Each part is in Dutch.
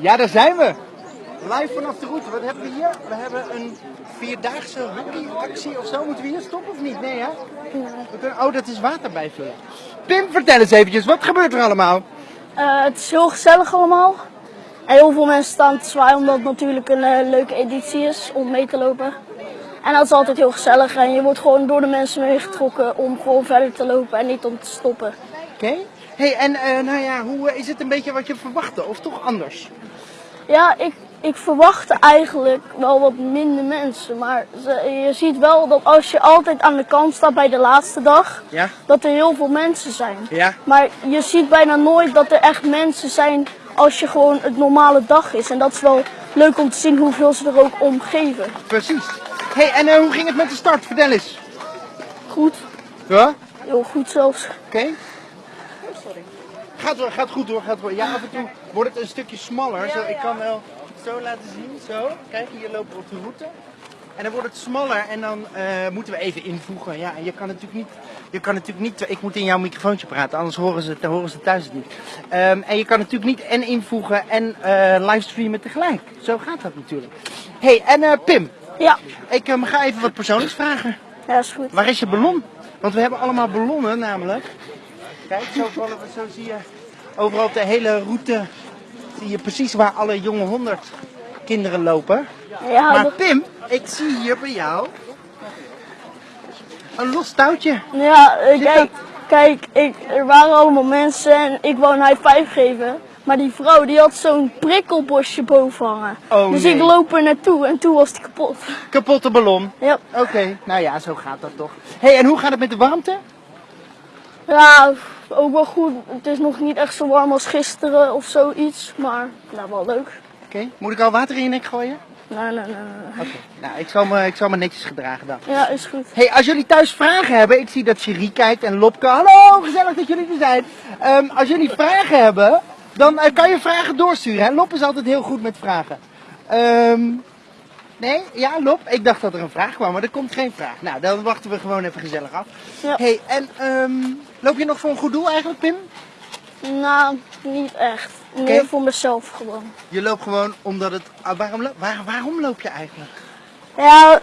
Ja, daar zijn we. Live vanaf de route. Wat hebben we hier? We hebben een vierdaagse hockeyactie of zo. Moeten we hier stoppen of niet? Nee, hè? We kunnen... Oh, dat is water bijvullen. Pim, vertel eens eventjes. Wat gebeurt er allemaal? Eh, het is heel gezellig allemaal. En heel veel mensen staan te zwaaien omdat het natuurlijk een eh, leuke editie is om mee te lopen. En dat is altijd heel gezellig en je wordt gewoon door de mensen meegetrokken om gewoon verder te lopen en niet om te stoppen. Oké. Hey, en eh, nou ja, hoe eh, is het een beetje wat je verwachtte? Of toch anders? Ja, ik, ik verwachtte eigenlijk wel wat minder mensen. Maar ze- je ziet wel dat als je altijd aan de kant staat bij de laatste dag, Ja? dat er heel veel mensen zijn. Ja. Maar je ziet bijna nooit dat er echt mensen zijn als je gewoon het normale dag is. En dat is wel leuk om te zien hoeveel ze er ook om geven. Precies. Hey, en eh, hoe ging het met de start? Vertel eens. Goed, Ja? heel goed zelfs. Oké. Gaat, wel- gaat goed hoor, gaat wel. Ja, af en toe wordt het een stukje smaller. Zo, ik kan wel zo laten zien. Zo. Kijk, hier lopen we op de route. En dan wordt het smaller en dan eh, moeten we even invoegen. Ja, en je kan natuurlijk niet. Je kan natuurlijk niet. Ik moet in jouw microfoontje praten, anders horen ze, horen ze thuis het niet. Ehm, en je kan natuurlijk niet en invoegen en eh, livestreamen tegelijk. Zo gaat dat natuurlijk. hey, en eh, Pim, Ja, ik eh, ga even wat persoonlijks vragen. ja is goed. Waar is je ballon? Want we hebben allemaal ballonnen namelijk. Kijk, zo, vallen we, zo zie je overal op de hele route zie je precies waar alle jonge honderd kinderen lopen. Ja, Maar Pim, ik zie hier bij jou een los touwtje. ja kijk, kijk ik, er waren allemaal mensen en ik wou een high five geven. Maar die vrouw die had zo'n prikkelbosje boven hangen. Oh, dus nee. ik loop er naartoe en toen was die kapot. Kapotte ballon. Ja, Oké, nou ja, zo gaat dat toch. hey, en hoe gaat het met de warmte? ja, ook wel goed. Het is nog niet echt zo warm als gisteren of zoiets. Maar nou, wel leuk. Oké, moet ik al water in je nek gooien? Nee, nee, nee. Oké, nou, ik zal, me, ik zal me netjes gedragen dan. Ja, is goed. Hey, als jullie thuis vragen hebben, ik zie dat Cherie kijkt en Lopke. Hallo, gezellig dat jullie er zijn. Ehm, als jullie vragen hebben, dan eh, kan je vragen doorsturen. Hè? Lop is altijd heel goed met vragen. Ehm, nee, ja, Lop, ik dacht dat er een vraag kwam, maar er komt geen vraag. Nou, dan wachten we gewoon even gezellig af. Ja. Hey, en ehm, loop je nog voor een goed doel eigenlijk, Pim? Nou, niet echt. Meer voor mezelf gewoon. Je loopt gewoon omdat het. ah, waarom, waar, waarom loop je eigenlijk? Ja,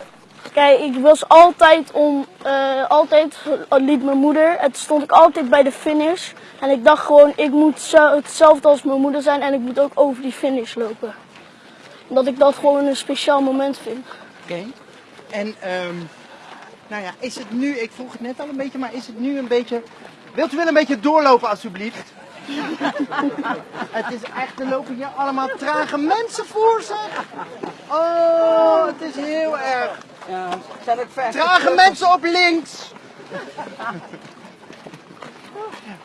kijk, ik was altijd om, eh, altijd liep mijn moeder. En toen stond ik altijd bij de finish. En ik dacht gewoon, ik moet zo- hetzelfde als mijn moeder zijn en ik moet ook over die finish lopen. Omdat ik dat gewoon een speciaal moment vind. Oké. En ehm, nou ja, is het nu, ik vroeg het net al een beetje, maar is het nu een beetje. Wilt u wel een beetje doorlopen alsjeblieft? het is echt, er lopen hier allemaal trage mensen voor zeg. Oh, het is heel erg. Zijn ook vijf. Trage mensen op links.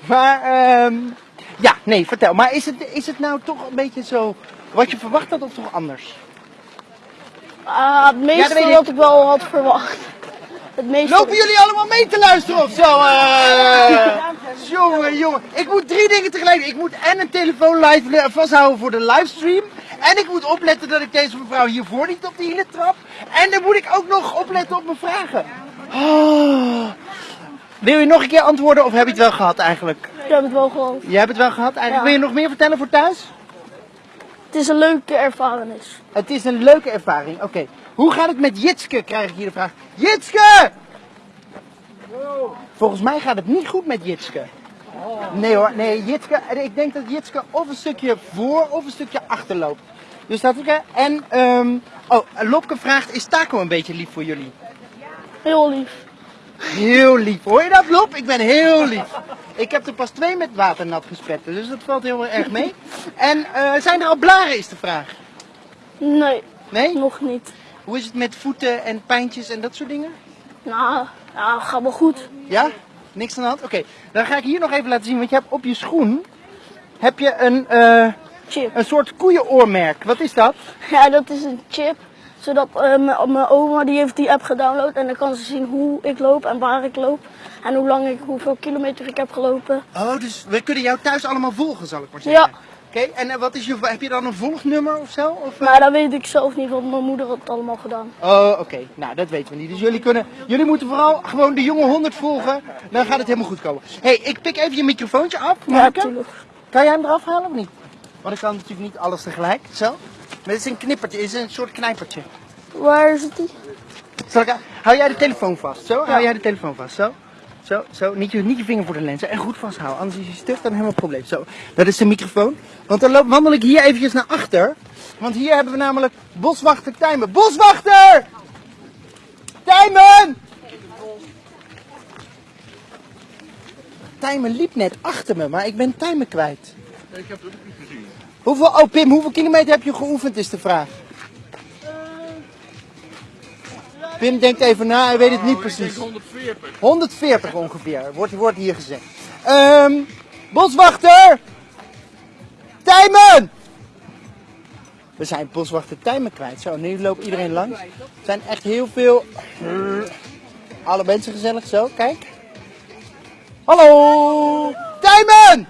maar, ehm, ja, nee, vertel. Maar is het, is het nou toch een beetje zo wat je verwacht had of toch anders? Ah, het meeste ik. wat ik wel had verwacht. Het meeste. Lopen jullie allemaal mee te luisteren of zo? eh? jongen, jongen. Ik moet drie dingen tegelijk. Ik moet en een telefoon live vasthouden voor de livestream. En ik moet opletten dat ik deze mevrouw hiervoor niet op de hielen trap. En dan moet ik ook nog opletten op mijn vragen. Oh. Wil je nog een keer antwoorden of heb je het wel gehad eigenlijk? Ik heb het wel gewoon. Je hebt het wel gehad eigenlijk. Ja. Wil je nog meer vertellen voor thuis? Het is een leuke ervarenis. Het is een leuke ervaring. Oké. Hoe gaat het met Jitske, krijg ik hier de vraag. Jitske! Volgens mij gaat het niet goed met Jitske. Nee hoor, nee, Jitske, ik denk dat Jitske of een stukje voor of een stukje achter loopt. Dus dat hè. En, ehm, oh, Lopke vraagt, is Taco een beetje lief voor jullie? Heel lief. Heel lief. Hoor je dat, Lop? Ik ben heel lief. Ik heb er pas twee met water nat gespetten, dus dat valt heel erg mee. En eh, zijn er al blaren, is de vraag. Nee, Nee? nog niet. Hoe is het met voeten en pijntjes en dat soort dingen? Nou, ja, gaat wel goed. Ja? Niks aan de hand? Oké, dan ga ik hier nog even laten zien, want je hebt op je schoen heb je een, eh, Chip. een soort koeienoormerk. Wat is dat? Ja, dat is een chip. Zodat eh, mijn oma die heeft die app gedownload en dan kan ze zien hoe ik loop en waar ik loop. En hoe lang ik, hoeveel kilometer ik heb gelopen. Oh, dus we kunnen jou thuis allemaal volgen, zal ik maar zeggen. Ja. Oké, en eh, wat is je, heb je dan een volgnummer of zo? Of, eh? Maar dat weet ik zelf niet, want mijn moeder had het allemaal gedaan. Oh, oké. Nou, dat weten we niet. Dus jullie, kunnen, jullie moeten vooral gewoon de jonge 100 volgen. Dan gaat het helemaal goed komen. hey, ik pik even je microfoontje af. Ja, natuurlijk. Kan jij hem eraf halen of niet? Want ik kan natuurlijk niet alles tegelijk. Zo. Maar dit is een knippertje, het is een soort knijpertje. Waar zit die? Zal ik, hou jij de telefoon vast? Zo, hou jij de telefoon vast? Zo. Zo, zo. Niet je, niet je vinger voor de lens. En goed vasthouden. Anders is je stuk dan helemaal een probleem. Zo. Dat is de microfoon. Want dan loop, wandel ik hier eventjes naar achter. Want hier hebben we namelijk boswachter Tijmen. Boswachter! Tijmen! Tijmen liep net achter me, maar ik ben Tijmen kwijt. Ik heb het ook niet gezien. Hoeveel, oh Pim, hoeveel kilometer heb je geoefend is de vraag. Pim denkt even na, hij weet het niet denk precies. 140. 140 ongeveer, wordt, wordt hier gezegd. Ehm boswachter! Tijmen! We zijn boswachter Tijmen kwijt. Zo, nu loopt iedereen langs. Er zijn echt heel veel... Alle mensen gezellig, zo, kijk. Hallo! Tijmen!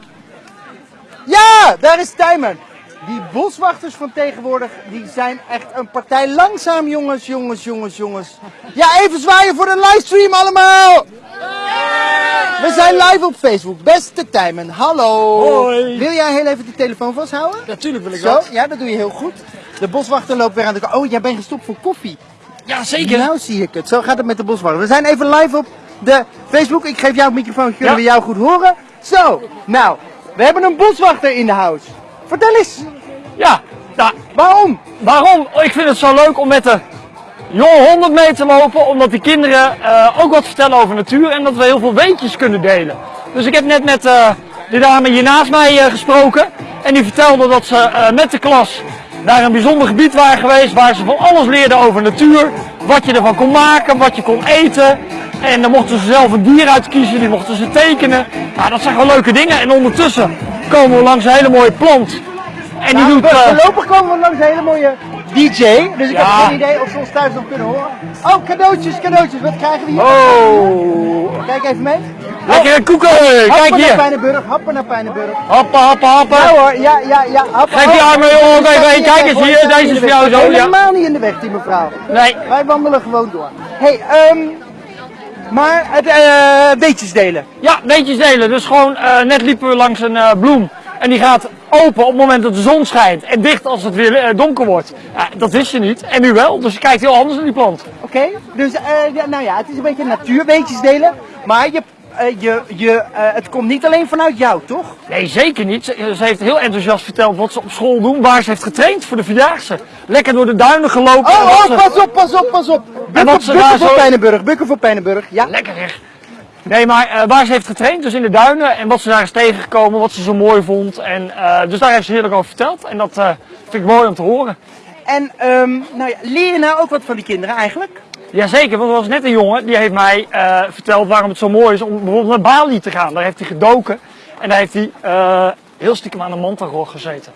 Ja, daar is Tijmen. Die boswachters van tegenwoordig, die zijn echt een partij langzaam, jongens, jongens, jongens, jongens. Ja, even zwaaien voor de livestream allemaal! We zijn live op Facebook. Beste Tijmen, hallo. Hoi. Wil jij heel even de telefoon vasthouden? Natuurlijk wil ik Zo, dat. ja, dat doe je heel goed. De boswachter loopt weer aan de kant. Oh, jij bent gestopt voor koffie. Ja, zeker. Nou zie ik het. Zo gaat het met de boswachter. We zijn even live op de Facebook. Ik geef jou het microfoon, kunnen Ja. we jou goed horen? Zo, nou, we hebben een boswachter in de house. Vertel eens, Ja, nou, waarom? waarom? Ik vind het zo leuk om met de jonge honden mee te lopen, omdat die kinderen eh, ook wat vertellen over natuur en dat we heel veel weetjes kunnen delen. Dus ik heb net met eh, de dame hier naast mij eh, gesproken en die vertelde dat ze met de klas naar een bijzonder gebied waren geweest waar ze van alles leerden over natuur, wat je ervan kon maken, wat je kon eten. En dan mochten ze zelf een dier uitkiezen, die mochten ze tekenen. Nou, dat zijn gewoon leuke dingen. En ondertussen komen we langs een hele mooie plant. En die Nou, doet... eh, voorlopig komen we langs een hele mooie DJ. Dus ik Ja. heb geen idee of ze ons thuis nog kunnen horen. Oh, cadeautjes, cadeautjes. Wat krijgen we hier? Oh, Kijk even mee. lekkere koeken! Happen Kijk naar hier! Pijnenburg, happen naar Pijnenburg. Happen, happen, happen! Ja hoor, ja, ja, ja. Happen. Geef die armen, staat even, niet kijk eens hier, deze is voor jou zo, ja. Helemaal niet in de weg, die mevrouw. Nee, Wij wandelen gewoon door. hey, ehm maar het eh beetjes delen. ja, weetjes delen. Dus gewoon, eh, net liepen we langs een eh, bloem. En die gaat open op het moment dat de zon schijnt. En dicht als het weer donker wordt. Ja, dat wist je niet. En nu wel. Dus je kijkt heel anders naar die plant. Oké? Dus, eh, ja, nou ja, het is een beetje natuurbeetjes delen. Maar je, je, je, het komt niet alleen vanuit jou, toch? Nee, zeker niet. Ze, ze heeft heel enthousiast verteld wat ze op school doen. Waar ze heeft getraind voor de Vierdaagse. Lekker door de duinen gelopen. en Oh, oh, ze- pas op, pas op, pas op. Wat ze daar voor Pijnenburg, bukken voor Pijnenburg. Ja. Lekker zeg. Nee, maar eh, waar ze heeft getraind, dus in de duinen. En wat ze daar is tegengekomen, wat ze zo mooi vond. En, eh, dus daar heeft ze heerlijk over verteld. En dat eh, vind ik mooi om te horen. En ehm, nou ja, leer je nou ook wat van die kinderen eigenlijk? Jazeker, want er was net een jongen die heeft mij verteld waarom het zo mooi is om bijvoorbeeld naar Bali te gaan. Daar heeft hij gedoken en daar heeft hij heel stiekem aan een mantarog gezeten.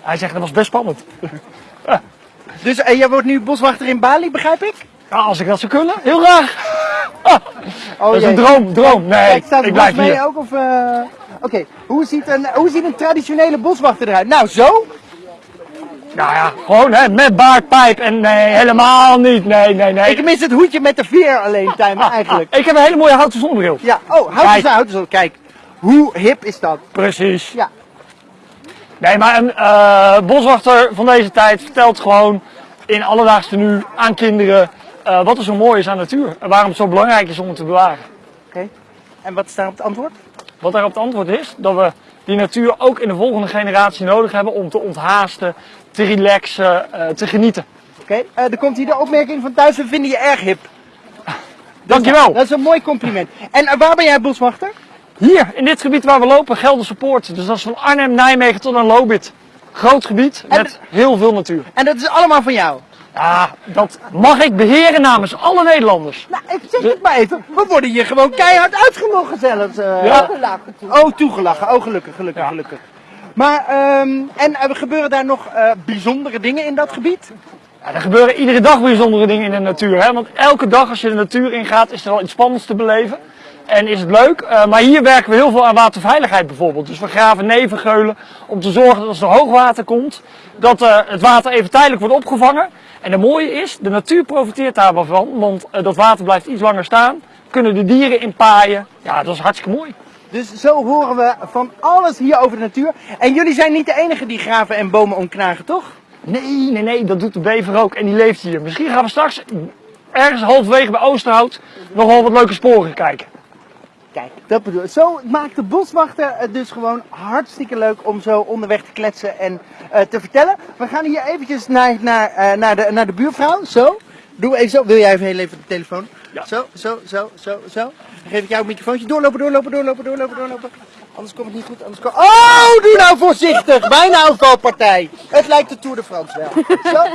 Hij zegt dat was best spannend. Dus eh, jij wordt nu boswachter in Bali, begrijp ik? Ja, als ik dat zou kunnen, heel graag. Oh, dat is een droom, droom. Nee, Kijk, staat ik blijf bos mee hier. ook? Of, eh, Oké, hoe, ziet een, hoe ziet een traditionele boswachter eruit? Nou, zo? Nou ja, gewoon hè, met baard, pijp en nee, helemaal niet. Nee, nee, nee. Ik mis het hoedje met de veer alleen, Tijmen, eigenlijk. Ik heb een hele mooie houten zonnebril. Ja, oh, houd eens uit. Zo, Kijk, hoe hip is dat? Precies. Ja. Nee, maar een eh, boswachter van deze tijd vertelt gewoon in alledaagse nu aan kinderen eh, wat er zo mooi is aan natuur. En waarom het zo belangrijk is om het te bewaren. Oké. En wat is daarop het antwoord? Wat daarop het antwoord is, dat we die natuur ook in de volgende generatie nodig hebben om te onthaasten, te relaxen, eh, te genieten. Oké, eh, er komt hier de opmerking van thuis, we vinden je erg hip. Dankjewel. Dat is een mooi compliment. En waar ben jij boswachter? Hier, in dit gebied waar we lopen, Gelderse Poort. Dus dat is van Arnhem, Nijmegen tot aan Lobit. Groot gebied met heel veel natuur. En dat is allemaal van jou? Ja, dat mag ik beheren namens alle Nederlanders. Nou, ik zeg het maar even. We worden hier gewoon keihard uitgelachen zelfs. eh. Ja. Oh, toegelachen. Oh, gelukkig, gelukkig, Ja. gelukkig. Maar, ehm, en eh, gebeuren daar nog eh, bijzondere dingen in dat gebied? Ja, er gebeuren iedere dag bijzondere dingen in de natuur. Hè? Want elke dag als je de natuur ingaat is er wel iets spannends te beleven. En is het leuk. Eh, maar hier werken we heel veel aan waterveiligheid bijvoorbeeld. Dus we graven nevengeulen om te zorgen dat als er hoogwater komt, dat eh, het water even tijdelijk wordt opgevangen. En het mooie is, de natuur profiteert daarvan. Want eh, dat water blijft iets langer staan. Kunnen de dieren in paaien. Ja, dat is hartstikke mooi. Dus zo horen we van alles hier over de natuur. En jullie zijn niet de enige die graven en bomen omknagen, toch? Nee, nee, nee, dat doet de bever ook en die leeft hier. Misschien gaan we straks ergens halverwege bij Oosterhout nog wel wat leuke sporen kijken. Kijk, dat bedoel ik. Zo maakt de boswachter het dus gewoon hartstikke leuk om zo onderweg te kletsen en eh, te vertellen. We gaan hier eventjes naar, naar, eh, naar, de, naar de buurvrouw. Zo. Doe even zo. Wil jij even heel even de telefoon? Ja. Zo, zo, zo, zo, zo. Dan geef ik jou een microfoontje. Doorlopen, doorlopen, doorlopen, doorlopen, doorlopen. Anders komt het niet goed. Anders komt... Oh, doe nou voorzichtig. Bijna een valpartij. Het lijkt de Tour de France wel. Zo.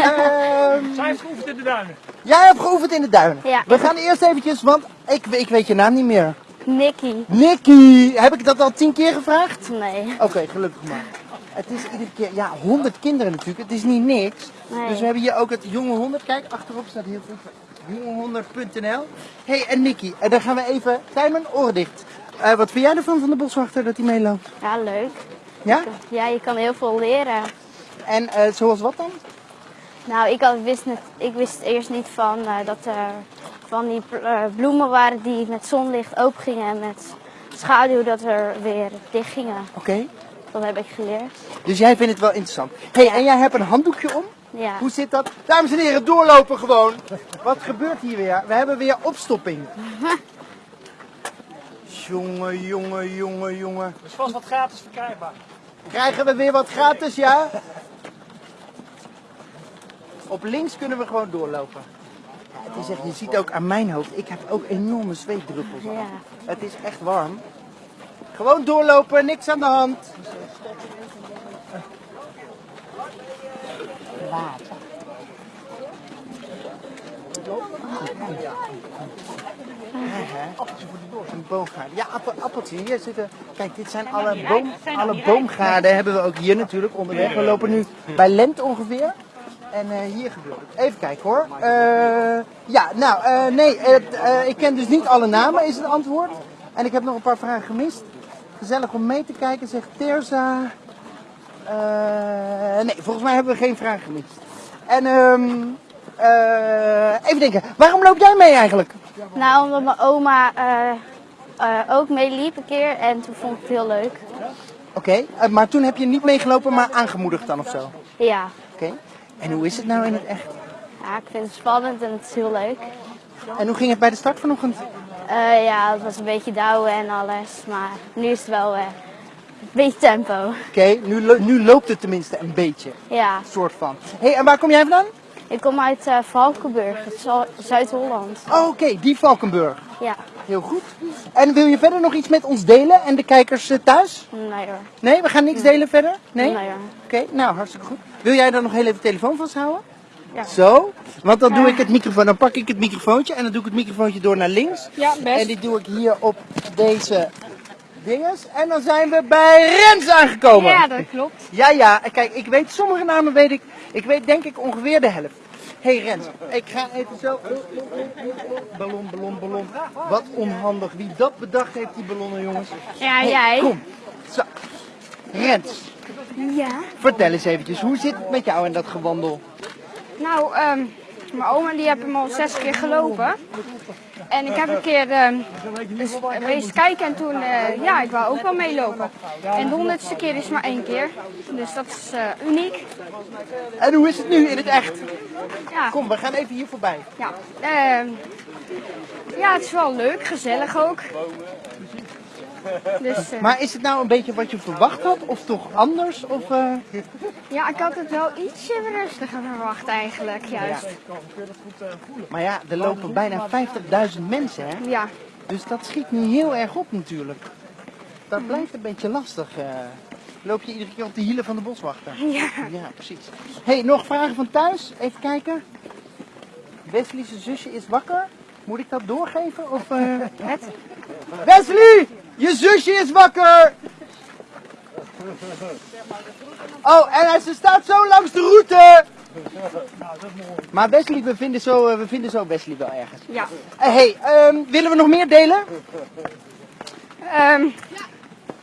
Ehm, Zij heeft geoefend in de duinen. jij hebt geoefend in de duinen. Ja. We gaan eerst eventjes, want ik, ik weet je naam niet meer. Nicky. Nicky, heb ik dat al tien keer gevraagd? Nee. Oké, gelukkig maar. Het is iedere keer, ja, 100 kinderen natuurlijk. Het is niet niks. Nee. Dus we hebben hier ook het Jonge 100. Kijk, achterop staat heel goed. Jonge100.nl. hey, en Nicky, en dan gaan we even. Tijmen, oren dicht. Eh, wat vind jij ervan van de boswachter dat hij meeloopt? Ja, leuk. Ja? Ja, je kan heel veel leren. En eh, zoals wat dan? Nou, ik, had, wist, net, ik wist eerst niet van eh, dat er van die eh, bloemen waren die met zonlicht open gingen en met schaduw dat er weer dicht gingen. Oké. Dat heb ik geleerd. Dus jij vindt het wel interessant. hey, en jij hebt een handdoekje om? Ja. Hoe zit dat? Dames en heren, doorlopen gewoon. Wat gebeurt hier weer? We hebben weer opstopping. Jongen, jongen, jongen, jongen. Er is vast wat gratis verkrijgbaar. Krijgen we weer wat gratis, ja? Op links kunnen we gewoon doorlopen. Het is echt, je ziet ook aan mijn hoofd, ik heb ook enorme zweetdruppels. Ja. Het is echt warm. Gewoon doorlopen, niks aan de hand. Water. Een boomgaarden. Ja, appel, appeltje. Hier zitten. Kijk, dit zijn alle, boom, alle boomgaarden hebben we ook hier natuurlijk onderweg. We lopen nu bij Lent ongeveer. En eh, hier gebeurt het. Even kijken hoor. Eh, ja, nou, eh, nee, ik ken dus niet alle namen, is het antwoord. En ik heb nog een paar vragen gemist. Gezellig om mee te kijken, zegt Terza. Nee, volgens mij hebben we geen vragen gemist. En ehm, eh, even denken, waarom loop jij mee eigenlijk? Nou, omdat mijn oma ook meeliep een keer en toen vond ik het heel leuk. Oké, maar toen heb je niet meegelopen, maar aangemoedigd dan of zo? Ja. Oké. En hoe is het nou in het echt? ja, ik vind het spannend en het is heel leuk. En hoe ging het bij de start vanochtend? Eh, ja, het was een beetje douwen en alles, maar nu is het wel eh, een beetje tempo. Oké, nu, lo- nu loopt het tenminste een beetje. Ja, Soort van. Hé, hey, en waar kom jij vandaan? ik kom uit eh, Valkenburg, het is al- Zuid-Holland. Oh, oké, die Valkenburg. Ja, Heel goed. En wil je verder nog iets met ons delen en de kijkers thuis? nee hoor. Nee, we gaan niks delen verder? Nee? Nee hoor. Oké, nou hartstikke goed. Wil jij dan nog heel even de telefoon vasthouden? Ja. Zo, want dan doe ik het microfoon, dan pak ik het microfoontje en dan doe ik het microfoontje door naar links. Ja, En die doe ik hier op deze dinges. En dan zijn we bij Rens aangekomen. Ja, dat klopt. Ja, ja. Kijk, ik weet sommige namen weet ik. Ik weet denk ik ongeveer de helft. Hé hey Rens, ik ga even zo. Ballon, ballon, ballon. Wat onhandig. Wie dat bedacht heeft, die ballonnen, jongens. Ja, Hey, jij. Kom. Zo. Rens, Ja. vertel eens eventjes. Hoe zit het met jou in dat gewandel? Nou, ehm, mijn oma die heeft hem al zes keer gelopen. En ik heb een keer ehm eens geweest kijken en toen, eh, ja, ik wou ook wel meelopen. En de honderdste keer is maar één keer. Dus dat is eh, uniek. En hoe is het nu in het echt? Ja, Kom, we gaan even hier voorbij. ja. Ehm, ja, het is wel leuk, gezellig ook. Dus eh, Maar is het nou een beetje wat je verwacht had? Of toch anders? Of, eh, ja, ik had het wel ietsje rustiger verwacht eigenlijk, juist. Maar ja, er lopen bijna 50.000 mensen, hè? Ja, Dus dat schiet niet heel erg op natuurlijk. Dat blijft een beetje lastig. eh. Loop je iedere keer op de hielen van de boswachter? ja. Ja, precies. hey, nog vragen van thuis? Even kijken. Wesley's zusje is wakker. Moet ik dat doorgeven? Of? Het? Wesley! Je zusje is wakker! Oh, en hij- ze staat zo langs de route! Maar Wesley, we vinden zo, eh, we vinden zo Wesley wel ergens. Ja. Eh, hey, ehm, willen we nog meer delen? Ehm,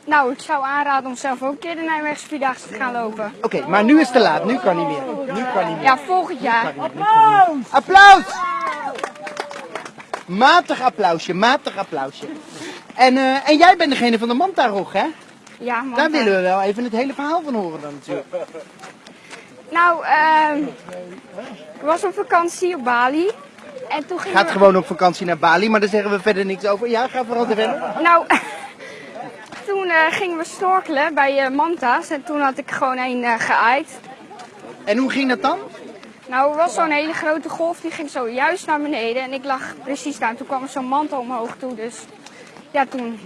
nou, ik zou aanraden om zelf ook een keer de Nijmeegse Vierdaagse te gaan lopen. Oké, maar nu is het te laat. Nu kan niet meer. Nu kan niet meer. Ja, volgend jaar. Applaus! Matig applausje, matig applausje. En, eh, en jij bent degene van de mantarog, hè? Ja, man. Daar willen we wel even het hele verhaal van horen dan natuurlijk. Nou, ehm ik was op vakantie op Bali. En toen gingen Gaat we... gewoon op vakantie naar Bali, maar daar zeggen we verder niks over. Ja, ga vooral te verder. Nou, toen eh, gingen we snorkelen bij eh, Manta's. En toen had ik gewoon een geaaid. En hoe ging dat dan? Nou, er was zo'n hele grote golf, die ging zo juist naar beneden. En ik lag precies daar. En toen kwam er zo'n manta omhoog toe. Dus ja, toen...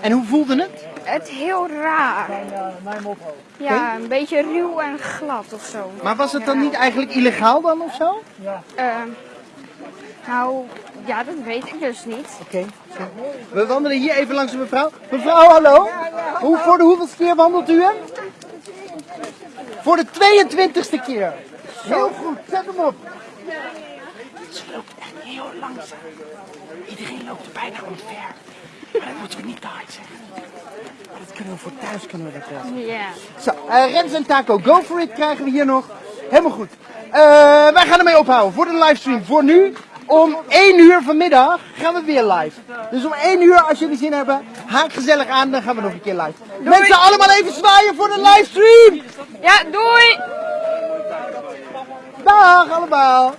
En hoe voelde het? Het heel raar. Ja, een beetje ruw en glad of zo. Maar was het dan niet eigenlijk illegaal dan of zo? Ehm, nou, ja, dat weet ik dus niet. Oké. We wandelen hier even langs een mevrouw. Mevrouw, hallo. Hoe, voor de hoeveelste keer wandelt u hem? Voor de 22ste keer. Heel goed, zet hem op. Heel langzaam. Iedereen loopt er bijna omver. Maar dat moeten we niet te hard zeggen. Maar dat kunnen we voor thuis kunnen we dat wel. Ja. Zo, eh, Rens en Taco, go for it krijgen we hier nog. Helemaal goed. Eh, wij gaan ermee ophouden voor de livestream. Voor nu, om 1 uur vanmiddag gaan we weer live. Dus om 1 uur, als jullie zin hebben, haak gezellig aan, dan gaan we nog een keer live. Mensen, allemaal even zwaaien voor de livestream! Ja, doei! Dag allemaal!